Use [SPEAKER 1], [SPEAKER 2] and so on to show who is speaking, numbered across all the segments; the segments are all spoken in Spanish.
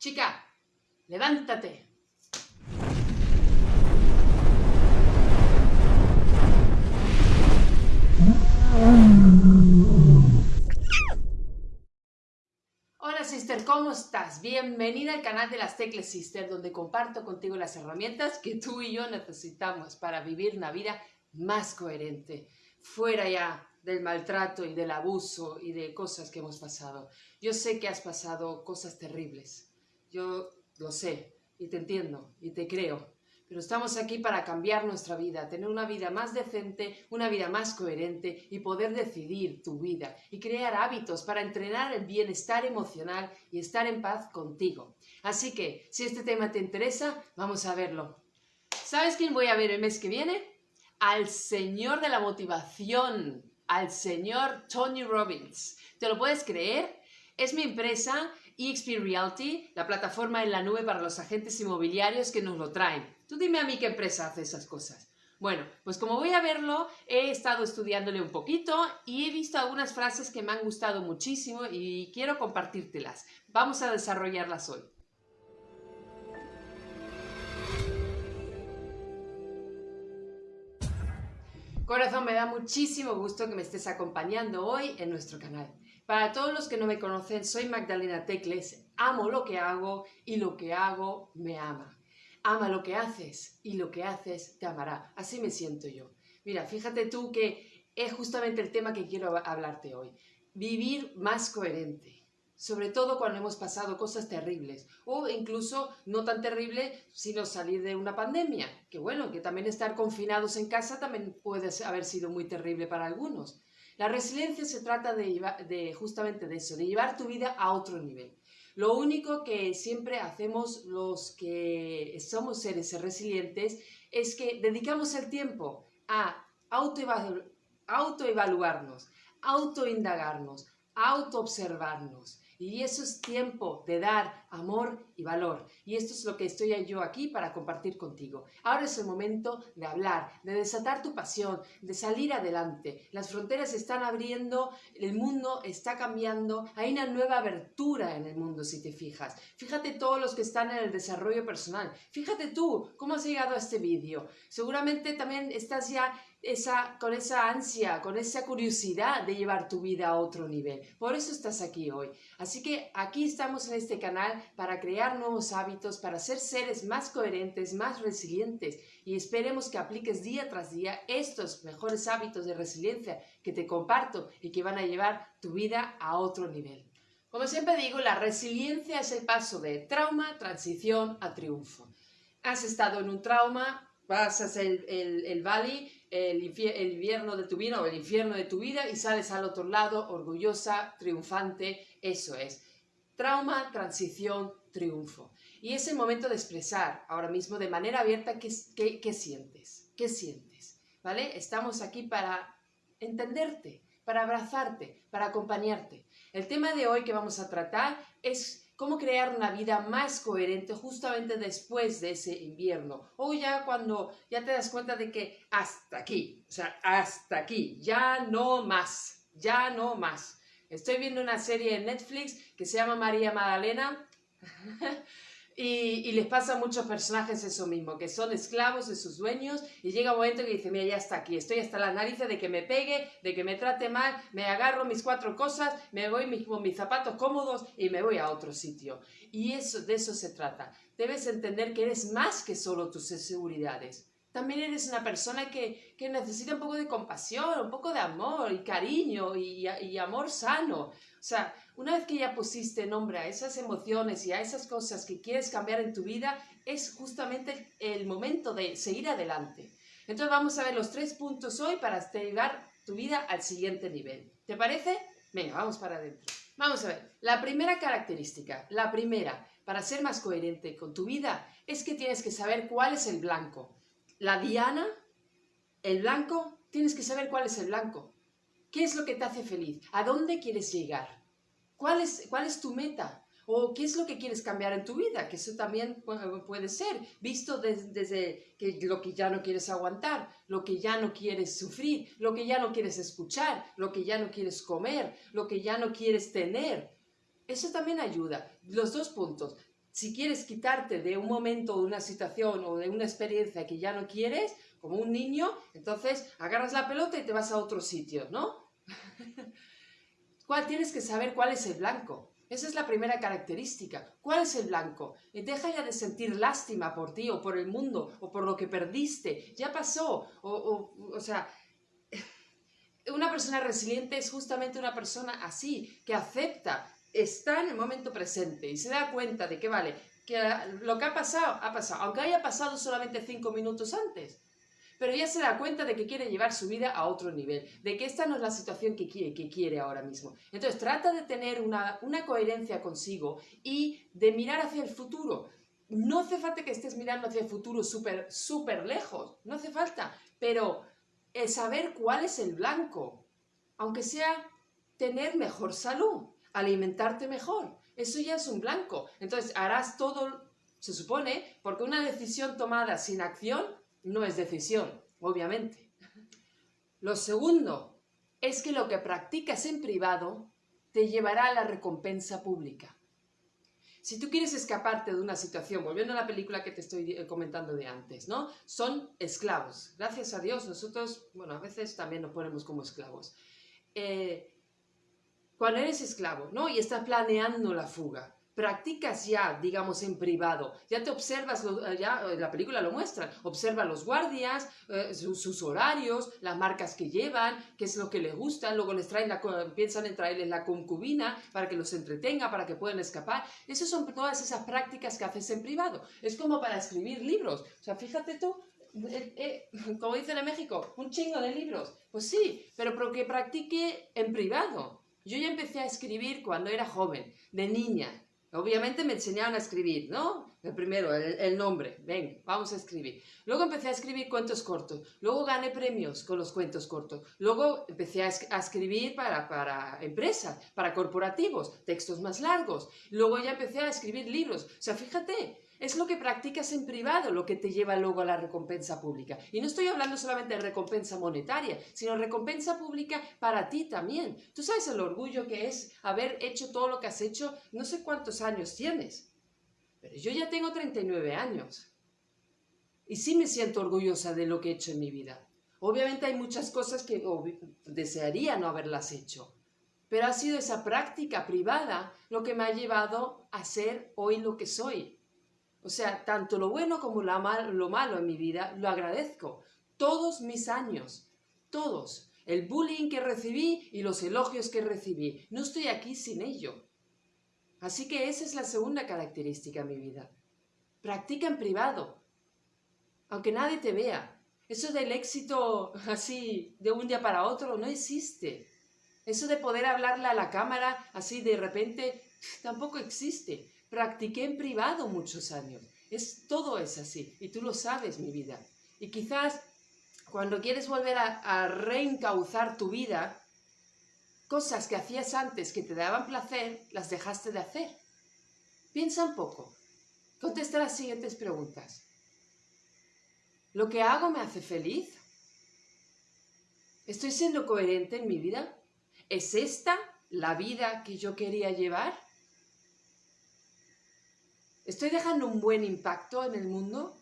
[SPEAKER 1] Chica, levántate. Hola sister, ¿cómo estás? Bienvenida al canal de las Teclas Sister, donde comparto contigo las herramientas que tú y yo necesitamos para vivir una vida más coherente, fuera ya del maltrato y del abuso y de cosas que hemos pasado. Yo sé que has pasado cosas terribles, yo lo sé y te entiendo y te creo, pero estamos aquí para cambiar nuestra vida, tener una vida más decente, una vida más coherente y poder decidir tu vida y crear hábitos para entrenar el bienestar emocional y estar en paz contigo. Así que, si este tema te interesa, vamos a verlo. ¿Sabes quién voy a ver el mes que viene? Al señor de la motivación, al señor Tony Robbins. ¿Te lo puedes creer? Es mi empresa EXP Realty, la plataforma en la nube para los agentes inmobiliarios que nos lo traen. Tú dime a mí qué empresa hace esas cosas. Bueno, pues como voy a verlo, he estado estudiándole un poquito y he visto algunas frases que me han gustado muchísimo y quiero compartírtelas. Vamos a desarrollarlas hoy. Corazón, me da muchísimo gusto que me estés acompañando hoy en nuestro canal. Para todos los que no me conocen, soy Magdalena Tecles, amo lo que hago y lo que hago me ama. Ama lo que haces y lo que haces te amará. Así me siento yo. Mira, fíjate tú que es justamente el tema que quiero hablarte hoy. Vivir más coherente. Sobre todo cuando hemos pasado cosas terribles o incluso no tan terrible sino salir de una pandemia. Que bueno, que también estar confinados en casa también puede haber sido muy terrible para algunos. La resiliencia se trata de, justamente de eso, de llevar tu vida a otro nivel. Lo único que siempre hacemos los que somos seres resilientes es que dedicamos el tiempo a autoevaluarnos, autoindagarnos, autoobservarnos y eso es tiempo de dar amor y valor. Y esto es lo que estoy yo aquí para compartir contigo. Ahora es el momento de hablar, de desatar tu pasión, de salir adelante. Las fronteras se están abriendo, el mundo está cambiando, hay una nueva abertura en el mundo si te fijas. Fíjate todos los que están en el desarrollo personal. Fíjate tú cómo has llegado a este vídeo. Seguramente también estás ya esa, con esa ansia, con esa curiosidad de llevar tu vida a otro nivel. Por eso estás aquí hoy. Así que aquí estamos en este canal para crear nuevos hábitos, para ser seres más coherentes, más resilientes y esperemos que apliques día tras día estos mejores hábitos de resiliencia que te comparto y que van a llevar tu vida a otro nivel. Como siempre digo, la resiliencia es el paso de trauma, transición a triunfo. Has estado en un trauma, pasas el, el, el valley, el, el, invierno de tu vida infierno de tu vida y sales al otro lado orgullosa, triunfante, eso es. Trauma, transición, triunfo. Y es el momento de expresar ahora mismo de manera abierta qué, qué sientes, qué sientes, ¿vale? Estamos aquí para entenderte, para abrazarte, para acompañarte. El tema de hoy que vamos a tratar es cómo crear una vida más coherente justamente después de ese invierno o ya cuando ya te das cuenta de que hasta aquí, o sea, hasta aquí, ya no más, ya no más. Estoy viendo una serie en Netflix que se llama María Magdalena Y, les pasa a muchos personajes eso mismo, que son esclavos de sus dueños y llega un momento que dice, mira, ya está aquí, estoy hasta las narices de que me pegue, de que me trate mal, me agarro mis cuatro cosas, me voy con mis zapatos cómodos y me voy a otro sitio. Y eso, de eso se trata. Debes entender que eres más que solo tus seguridades. También eres una persona que, necesita un poco de compasión, un poco de amor y cariño y amor sano. O sea, una vez que ya pusiste nombre a esas emociones y a esas cosas que quieres cambiar en tu vida, es justamente el momento de seguir adelante. Entonces vamos a ver los tres puntos hoy para llevar tu vida al siguiente nivel. ¿Te parece? Venga, vamos para adentro. Vamos a ver, la primera característica, la primera, para ser más coherente con tu vida, es que tienes que saber cuál es el blanco. La diana, el blanco, tienes que saber cuál es el blanco. ¿Qué es lo que te hace feliz? ¿A dónde quieres llegar? ¿Cuál es, cuál es tu meta? ¿O qué es lo que quieres cambiar en tu vida? Que eso también puede ser, visto desde, que lo que ya no quieres aguantar, lo que ya no quieres sufrir, lo que ya no quieres escuchar, lo que ya no quieres comer, lo que ya no quieres tener. Eso también ayuda. Los dos puntos. si quieres quitarte de un momento, de una situación o de una experiencia que ya no quieres, como un niño, entonces agarras la pelota y te vas a otro sitio, ¿no? ¿Cuál tienes que saber cuál es el blanco? Esa es la primera característica. ¿Cuál es el blanco? Y deja ya de sentir lástima por ti o por el mundo o por lo que perdiste. Ya pasó. O, o, o sea, una persona resiliente es justamente una persona así, que acepta está en el momento presente y se da cuenta de que, vale, que lo que ha pasado, ha pasado, aunque haya pasado solamente cinco minutos antes. Pero ya se da cuenta de que quiere llevar su vida a otro nivel, de que esta no es la situación que quiere, que quiere ahora mismo. Entonces trata de tener una, una coherencia consigo y de mirar hacia el futuro. No hace falta que estés mirando hacia el futuro súper, súper lejos, no hace falta, pero el saber cuál es el blanco, aunque sea tener mejor salud, alimentarte mejor. Eso ya es un blanco. Entonces harás todo, se supone, porque una decisión tomada sin acción no es decisión, obviamente. Lo segundo es que lo que practicas en privado te llevará a la recompensa pública. Si tú quieres escaparte de una situación, volviendo a la película que te estoy eh, comentando de antes, ¿no? Son esclavos. Gracias a Dios, nosotros, bueno, a veces también nos ponemos como esclavos. Eh, cuando eres esclavo, ¿no? Y estás planeando la fuga, practicas ya, digamos, en privado, ya te observas, eh, ya eh, la película lo muestra, observa los guardias, eh, sus, horarios, las marcas que llevan, qué es lo que les gusta, luego les traen la, piensan en traerles la concubina para que los entretenga, para que puedan escapar. Esas son todas esas prácticas que haces en privado. Es como para escribir libros. O sea, fíjate tú, como dicen en México, un chingo de libros. Pues sí, pero que practique en privado. Yo ya empecé a escribir cuando era joven, de niña. Obviamente me enseñaron a escribir, ¿no? El primero, el, nombre, ven, vamos a escribir. Luego empecé a escribir cuentos cortos, luego gané premios con los cuentos cortos, luego empecé a, a escribir para, para empresas, para corporativos, textos más largos, luego ya empecé a escribir libros. O sea, fíjate, es lo que practicas en privado lo que te lleva luego a la recompensa pública. Y no estoy hablando solamente de recompensa monetaria, sino recompensa pública para ti también. Tú sabes el orgullo que es haber hecho todo lo que has hecho, no sé cuántos años tienes, pero yo ya tengo 39 años. Y sí me siento orgullosa de lo que he hecho en mi vida. Obviamente hay muchas cosas que desearía no haberlas hecho, pero ha sido esa práctica privada lo que me ha llevado a ser hoy lo que soy. O sea, tanto lo bueno como lo malo en mi vida lo agradezco. Todos mis años, todos. El bullying que recibí y los elogios que recibí. No estoy aquí sin ello. Así que esa es la segunda característica en mi vida. Practica en privado, aunque nadie te vea. Eso del éxito así de un día para otro no existe. Eso de poder hablarle a la cámara así de repente tampoco existe. Practiqué en privado muchos años. Es, todo es así. Y tú lo sabes, mi vida. Y quizás cuando quieres volver a, a reencauzar tu vida, cosas que hacías antes que te daban placer, las dejaste de hacer. Piensa un poco. Contesta las siguientes preguntas. ¿Lo que hago me hace feliz? ¿Estoy siendo coherente en mi vida? ¿Es esta la vida que yo quería llevar? ¿Estoy dejando un buen impacto en el mundo?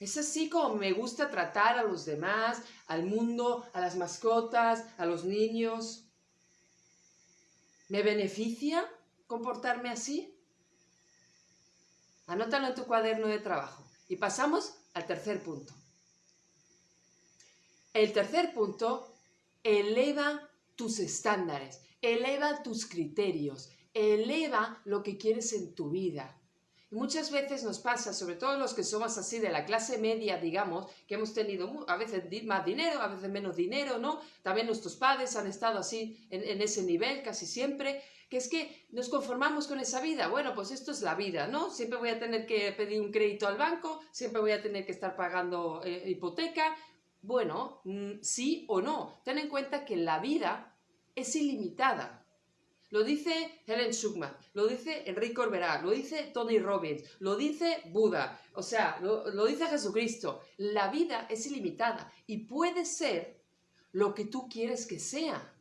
[SPEAKER 1] ¿Es así como me gusta tratar a los demás, al mundo, a las mascotas, a los niños? ¿Me beneficia comportarme así? Anótalo en tu cuaderno de trabajo. Y pasamos al tercer punto. El tercer punto, eleva tus estándares, eleva tus criterios, eleva lo que quieres en tu vida muchas veces nos pasa, sobre todo los que somos así de la clase media, digamos, que hemos tenido a veces más dinero, a veces menos dinero, ¿no? También nuestros padres han estado así en, ese nivel casi siempre, que es que nos conformamos con esa vida. Bueno, pues esto es la vida, ¿no? Siempre voy a tener que pedir un crédito al banco, siempre voy a tener que estar pagando eh, hipoteca. Bueno, mm, sí o no. Ten en cuenta que la vida es ilimitada. Lo dice Helen Schuckman, lo dice Enrique Corberá, lo dice Tony Robbins, lo dice Buda, o sea, lo, lo dice Jesucristo. La vida es ilimitada y puede ser lo que tú quieres que sea.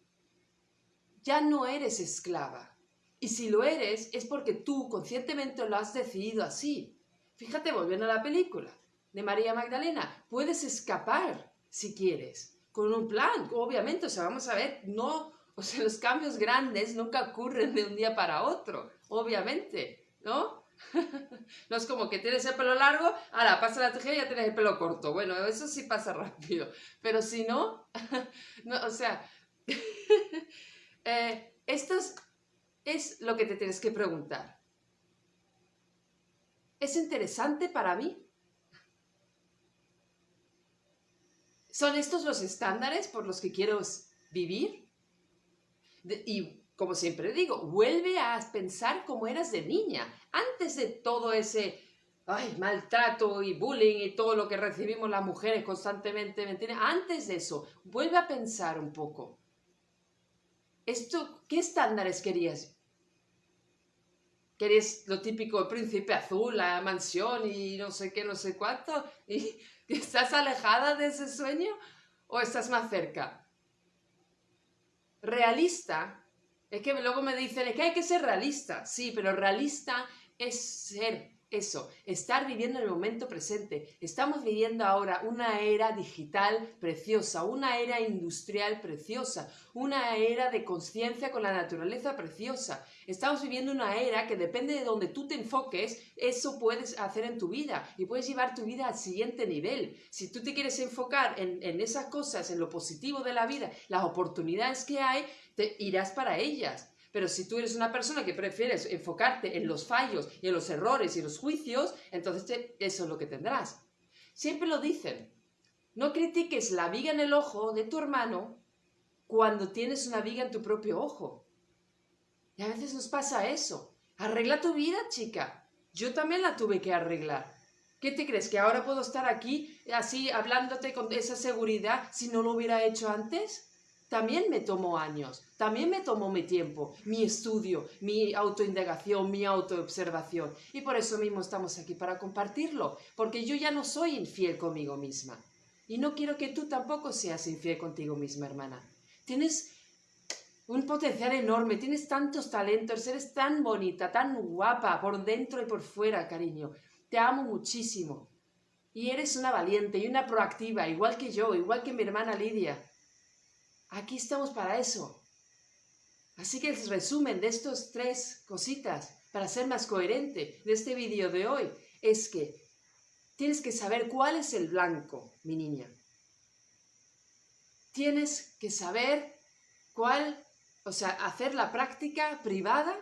[SPEAKER 1] Ya no eres esclava. Y si lo eres, es porque tú conscientemente lo has decidido así. Fíjate, volviendo a la película de María Magdalena, puedes escapar si quieres, con un plan, obviamente, o sea, vamos a ver, no, o sea, los cambios grandes nunca ocurren de un día para otro, obviamente, ¿no? no es como que tienes el pelo largo, ahora pasa la tijera y ya tienes el pelo corto. Bueno, eso sí pasa rápido. Pero si no, no o sea, eh, esto es lo que te tienes que preguntar. ¿Es interesante para mí? ¿Son estos los estándares por los que quiero vivir? Y como siempre digo, vuelve a pensar como eras de niña, antes de todo ese maltrato y bullying y todo lo que recibimos las mujeres constantemente, Antes de eso, vuelve a pensar un poco. Esto, ¿Qué estándares querías? ¿Querías lo típico, el príncipe azul, la mansión y no sé qué, no sé cuánto? ¿Y estás alejada de ese sueño o estás más cerca? Realista es que luego me dicen, es que hay que ser realista. Sí, pero realista es ser eso, estar viviendo en el momento presente. Estamos viviendo ahora una era digital preciosa, una era industrial preciosa, una era de conciencia con la naturaleza preciosa. Estamos viviendo una era que depende de donde tú te enfoques, eso puedes hacer en tu vida y puedes llevar tu vida al siguiente nivel. Si tú te quieres enfocar en, en esas cosas, en lo positivo de la vida, las oportunidades que hay, te irás para ellas. Pero si tú eres una persona que prefieres enfocarte en los fallos y en los errores y los juicios, entonces eso es lo que tendrás. Siempre lo dicen. No critiques la viga en el ojo de tu hermano cuando tienes una viga en tu propio ojo. Y a veces nos pasa eso. Arregla tu vida, chica. Yo también la tuve que arreglar. ¿Qué te crees? ¿Que ahora puedo estar aquí así hablándote con esa seguridad si no lo hubiera hecho antes? También me tomó años, también me tomó mi tiempo, mi estudio, mi autoindagación, mi autoobservación. Y por eso mismo estamos aquí para compartirlo, porque yo ya no soy infiel conmigo misma. Y no quiero que tú tampoco seas infiel contigo misma, hermana. Tienes un potencial enorme, tienes tantos talentos, eres tan bonita, tan guapa, por dentro y por fuera, cariño. Te amo muchísimo. Y eres una valiente y una proactiva, igual que yo, igual que mi hermana Lidia. Aquí estamos para eso. Así que el resumen de estas tres cositas, para ser más coherente de este vídeo de hoy, es que tienes que saber cuál es el blanco, mi niña. Tienes que saber cuál, o sea, hacer la práctica privada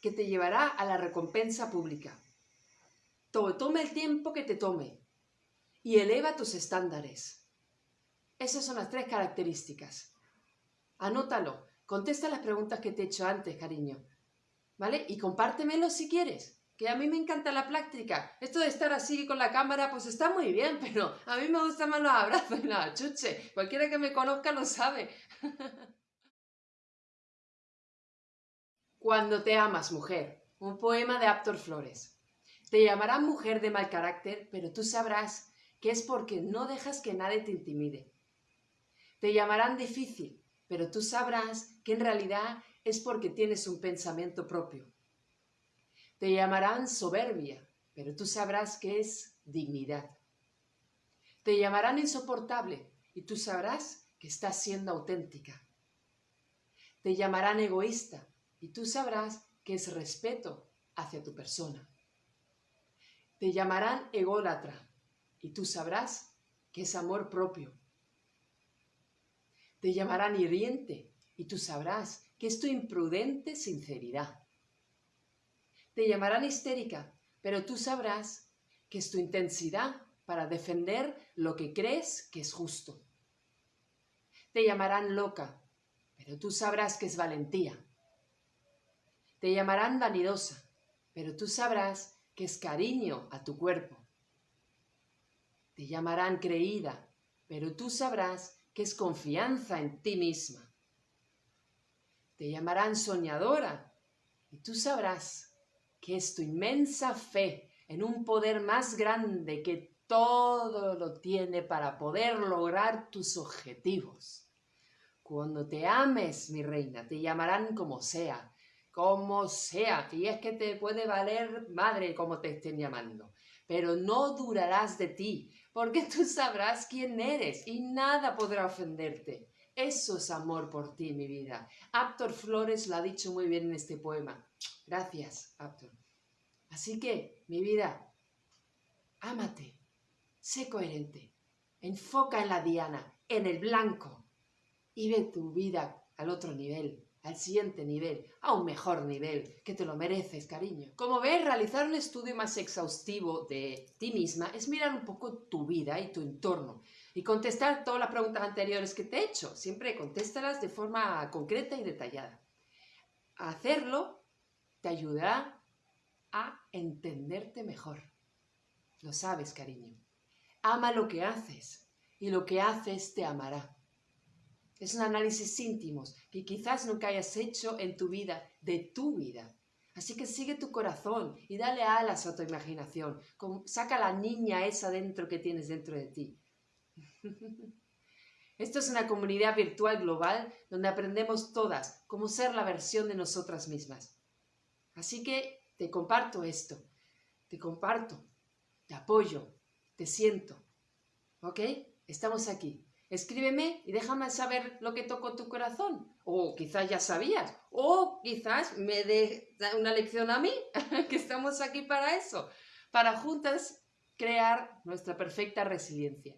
[SPEAKER 1] que te llevará a la recompensa pública. Tome el tiempo que te tome y eleva tus estándares. Esas son las tres características. Anótalo. Contesta las preguntas que te he hecho antes, cariño. ¿Vale? Y compártemelo si quieres. Que a mí me encanta la práctica. Esto de estar así con la cámara, pues está muy bien, pero a mí me gustan más los abrazos y la chuche. Cualquiera que me conozca lo sabe. Cuando te amas, mujer. Un poema de Aptor Flores. Te llamarán mujer de mal carácter, pero tú sabrás que es porque no dejas que nadie te intimide. Te llamarán difícil, pero tú sabrás que en realidad es porque tienes un pensamiento propio. Te llamarán soberbia, pero tú sabrás que es dignidad. Te llamarán insoportable y tú sabrás que estás siendo auténtica. Te llamarán egoísta y tú sabrás que es respeto hacia tu persona. Te llamarán ególatra y tú sabrás que es amor propio. Te llamarán hiriente y tú sabrás que es tu imprudente sinceridad. Te llamarán histérica, pero tú sabrás que es tu intensidad para defender lo que crees que es justo. Te llamarán loca, pero tú sabrás que es valentía. Te llamarán vanidosa, pero tú sabrás que es cariño a tu cuerpo. Te llamarán creída, pero tú sabrás que es confianza en ti misma. Te llamarán soñadora y tú sabrás que es tu inmensa fe en un poder más grande que todo lo tiene para poder lograr tus objetivos. Cuando te ames, mi reina, te llamarán como sea, como sea, y es que te puede valer madre como te estén llamando, pero no durarás de ti, porque tú sabrás quién eres y nada podrá ofenderte. Eso es amor por ti, mi vida. Aptor Flores lo ha dicho muy bien en este poema. Gracias, Aptor. Así que, mi vida, ámate, sé coherente, enfoca en la diana, en el blanco, y ve tu vida al otro nivel, al siguiente nivel, a un mejor nivel, que te lo mereces, cariño. Como ves, realizar un estudio más exhaustivo de ti misma es mirar un poco tu vida y tu entorno y contestar todas las preguntas anteriores que te he hecho. Siempre contéstalas de forma concreta y detallada. Hacerlo te ayudará a entenderte mejor. Lo sabes, cariño. Ama lo que haces y lo que haces te amará. Es un análisis íntimo que quizás nunca hayas hecho en tu vida, de tu vida. Así que sigue tu corazón y dale alas a tu imaginación. Saca la niña esa dentro que tienes dentro de ti. Esto es una comunidad virtual global donde aprendemos todas cómo ser la versión de nosotras mismas. Así que te comparto esto, te comparto, te apoyo, te siento. ¿Ok? Estamos aquí. Escríbeme y déjame saber lo que tocó tu corazón. O quizás ya sabías. O quizás me dé una lección a mí, que estamos aquí para eso. Para juntas crear nuestra perfecta resiliencia.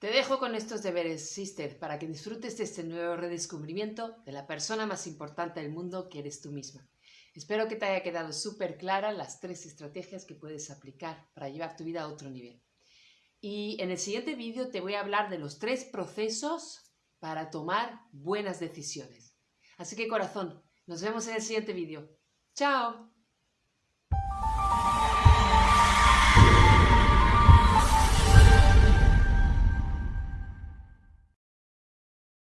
[SPEAKER 1] Te dejo con estos deberes, sister, para que disfrutes de este nuevo redescubrimiento de la persona más importante del mundo que eres tú misma. Espero que te haya quedado súper clara las tres estrategias que puedes aplicar para llevar tu vida a otro nivel. Y en el siguiente vídeo te voy a hablar de los tres procesos para tomar buenas decisiones. Así que corazón, nos vemos en el siguiente vídeo. ¡Chao!